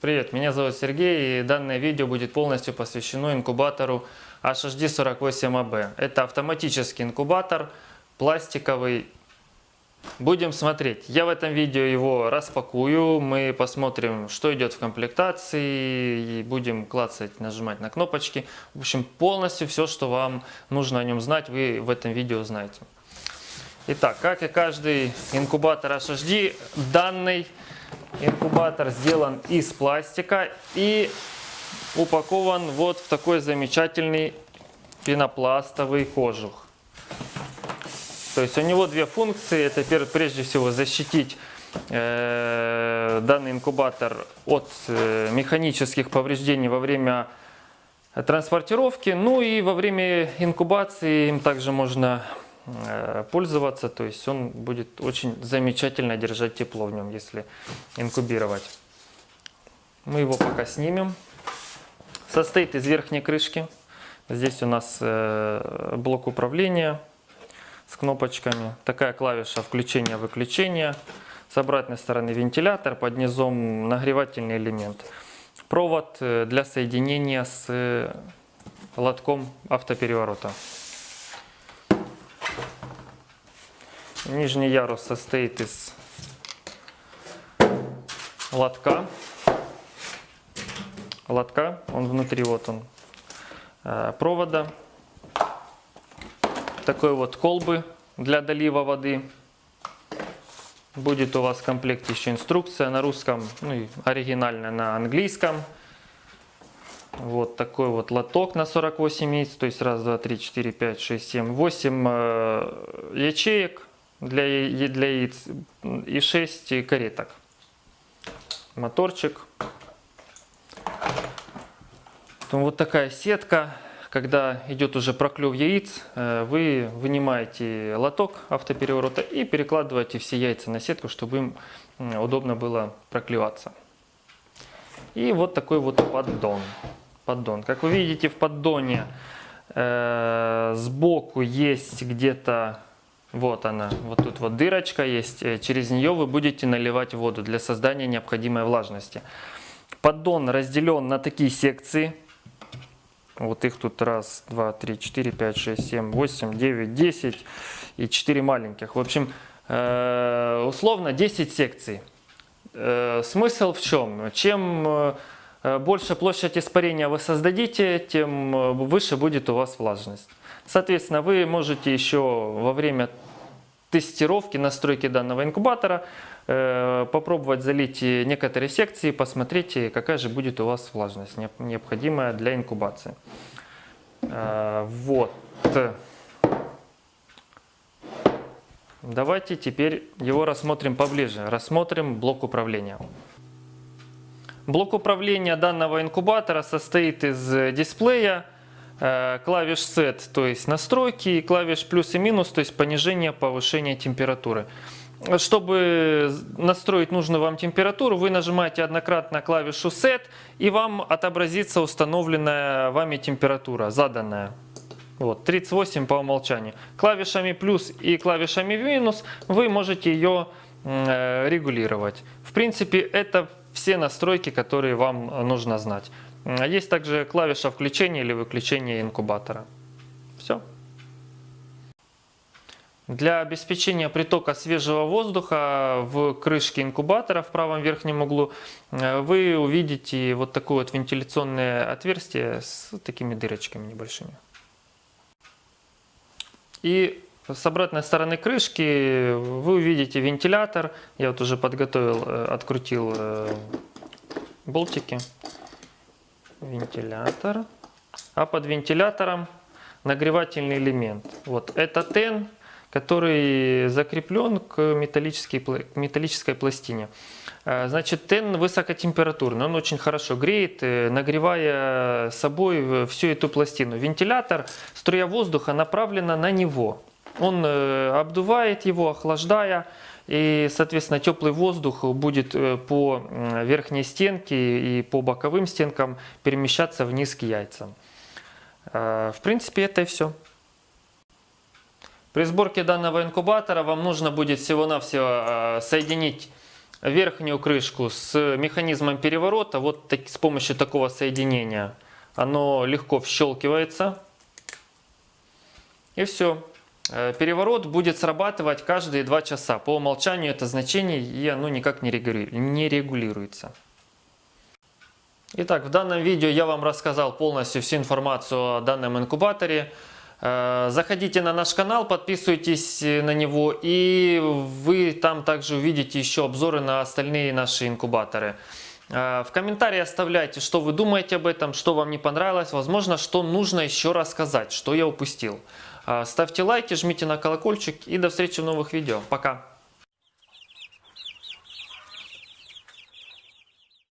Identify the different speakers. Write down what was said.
Speaker 1: Привет, меня зовут Сергей и данное видео будет полностью посвящено инкубатору HHD48AB. Это автоматический инкубатор, пластиковый. Будем смотреть. Я в этом видео его распакую, мы посмотрим, что идет в комплектации, и будем клацать, нажимать на кнопочки. В общем, полностью все, что вам нужно о нем знать, вы в этом видео знаете. Итак, как и каждый инкубатор HHD, данный Инкубатор сделан из пластика и упакован вот в такой замечательный пенопластовый кожух. То есть у него две функции. Это прежде всего защитить э, данный инкубатор от э, механических повреждений во время транспортировки. Ну и во время инкубации им также можно пользоваться, то есть он будет очень замечательно держать тепло в нем, если инкубировать. Мы его пока снимем. Состоит из верхней крышки. Здесь у нас э, блок управления с кнопочками. Такая клавиша включения-выключения. С обратной стороны вентилятор, под низом нагревательный элемент. Провод э, для соединения с лотком автопереворота. Нижний ярус состоит из лотка. Лотка, он внутри, вот он, э, провода. Такой вот колбы для долива воды. Будет у вас в комплекте еще инструкция на русском, ну и оригинальная на английском. Вот такой вот лоток на 48 яиц, то есть раз, два, три, четыре, пять, шесть, семь, восемь э, ячеек для, для яиц и 6 кареток. Моторчик. Потом вот такая сетка. Когда идет уже проклев яиц, э, вы вынимаете лоток автопереворота и перекладываете все яйца на сетку, чтобы им удобно было проклеваться. И вот такой вот поддон. поддон. Как вы видите, в поддоне э, сбоку есть где-то вот она, вот тут вот дырочка есть, э, через нее вы будете наливать воду для создания необходимой влажности. Поддон разделен на такие секции. Вот их тут раз, два, три, четыре, пять, шесть, семь, восемь, девять, десять и четыре маленьких. В общем, э, условно 10 секций. Э, смысл в чем? Чем больше площадь испарения вы создадите, тем выше будет у вас влажность. Соответственно, вы можете еще во время тестировки, настройки данного инкубатора э, попробовать залить некоторые секции, посмотрите, какая же будет у вас влажность, необходимая для инкубации. Э, вот. Давайте теперь его рассмотрим поближе. Рассмотрим блок управления. Блок управления данного инкубатора состоит из дисплея, Э, клавиш Set, то есть настройки, и клавиш плюс и минус, то есть понижение, повышение температуры. Чтобы настроить нужную вам температуру, вы нажимаете однократно клавишу Set, и вам отобразится установленная вами температура, заданная. Вот, 38 по умолчанию. Клавишами плюс и клавишами минус вы можете ее э, регулировать. В принципе, это все настройки, которые вам нужно знать. Есть также клавиша включения или выключения инкубатора. Все. Для обеспечения притока свежего воздуха в крышке инкубатора в правом верхнем углу э, вы увидите вот такое вот вентиляционное отверстие с такими дырочками небольшими. И с обратной стороны крышки вы увидите вентилятор. Я вот уже подготовил, э, открутил э, болтики вентилятор, а под вентилятором нагревательный элемент. Вот это тен, который закреплен к металлической, металлической пластине. А, значит, тен высокотемпературный, он очень хорошо греет, э, нагревая собой всю эту пластину. Вентилятор, струя воздуха направлена на него. Он э, обдувает его, охлаждая, и, соответственно, теплый воздух будет э, по верхней стенке и по боковым стенкам перемещаться вниз к яйцам. Э, в принципе, это и все. При сборке данного инкубатора вам нужно будет всего-навсего соединить верхнюю крышку с механизмом переворота, вот так- с помощью такого соединения, оно легко вщелкивается. И все. Переворот будет срабатывать каждые 2 часа. По умолчанию это значение и оно никак не регули- не регулируется. Итак, в данном видео я вам рассказал полностью всю информацию о данном инкубаторе. Э, Заходите на наш канал, подписывайтесь э, на него и вы там также увидите еще обзоры на остальные наши инкубаторы. Э, В комментарии оставляйте, что вы думаете об этом, что вам не понравилось, возможно, что нужно еще рассказать, что я упустил. Э, Ставьте лайки, жмите на колокольчик и до встречи в новых видео. Пока!